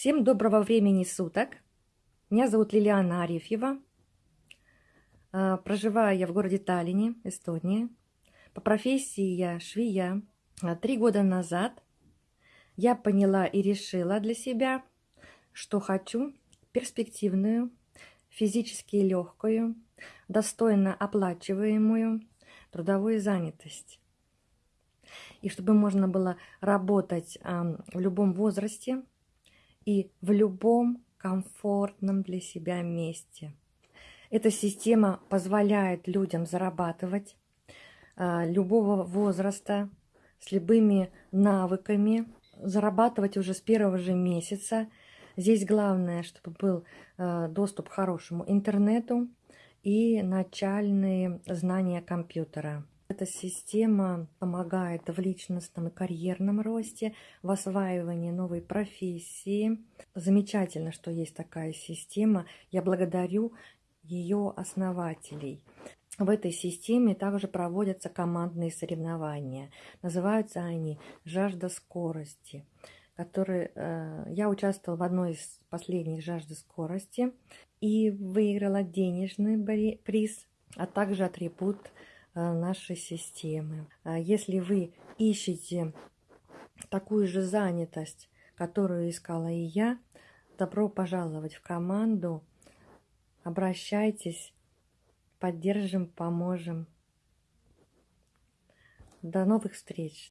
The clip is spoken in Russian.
Всем доброго времени суток. Меня зовут Лилиана Арефьева. А, проживаю я в городе Таллине, Эстония. По профессии я швея. А, три года назад я поняла и решила для себя, что хочу перспективную, физически легкую, достойно оплачиваемую трудовую занятость. И чтобы можно было работать в любом возрасте, и в любом комфортном для себя месте. Эта система позволяет людям зарабатывать а, любого возраста, с любыми навыками, зарабатывать уже с первого же месяца. Здесь главное, чтобы был а, доступ к хорошему интернету и начальные знания компьютера. Эта система помогает в личностном и карьерном росте, в осваивании новой профессии. Замечательно, что есть такая система. Я благодарю ее основателей. В этой системе также проводятся командные соревнования. Называются они «Жажда скорости», которые э, я участвовала в одной из последних «Жажды скорости» и выиграла денежный приз, а также атрибут нашей системы. А если вы ищете такую же занятость, которую искала и я, добро пожаловать в команду. Обращайтесь, поддержим, поможем. До новых встреч!